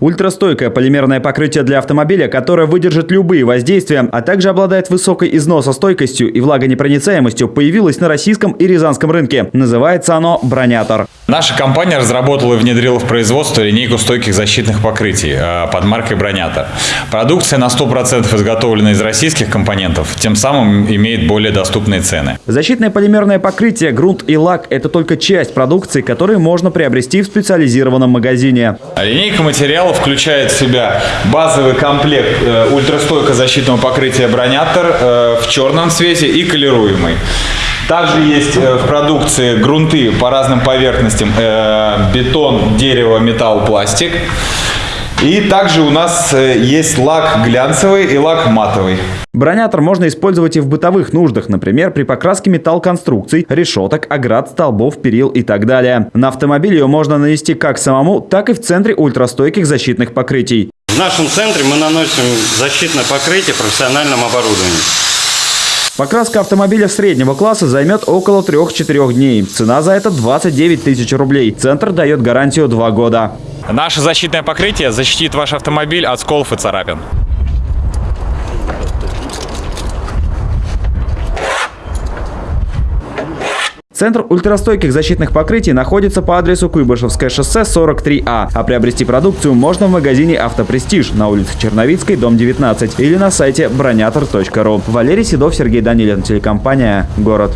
Ультрастойкое полимерное покрытие для автомобиля, которое выдержит любые воздействия, а также обладает высокой износостойкостью и влагонепроницаемостью, появилось на российском и рязанском рынке. Называется оно «Бронятор». Наша компания разработала и внедрила в производство линейку стойких защитных покрытий э, под маркой «Бронятор». Продукция на 100% изготовлена из российских компонентов, тем самым имеет более доступные цены. Защитное полимерное покрытие, грунт и лак – это только часть продукции, которую можно приобрести в специализированном магазине. Линейка материалов включает в себя базовый комплект э, ультрастойко защитного покрытия «Бронятор» э, в черном цвете и колируемый. Также есть э, в продукции грунты по разным поверхностям. э, Бетон, дерево, металл, пластик. И также у нас э, есть лак глянцевый и лак матовый. Бронятор можно использовать и в бытовых нуждах, например, при покраске металлконструкций, решеток, оград, столбов, перил и так далее. На автомобиль ее можно нанести как самому, так и в центре ультрастойких защитных покрытий. В нашем центре мы наносим защитное покрытие профессиональном оборудовании. Покраска автомобиля среднего класса займет около 3-4 дней. Цена за это 29 тысяч рублей. Центр дает гарантию 2 года. Наше защитное покрытие защитит ваш автомобиль от сколов и царапин. Центр ультрастойких защитных покрытий находится по адресу Куйбышевское шоссе 43А, а приобрести продукцию можно в магазине «Автопрестиж» на улице Черновицкой, дом 19 или на сайте бронятор.ру. Валерий Седов, Сергей Данилин, телекомпания «Город».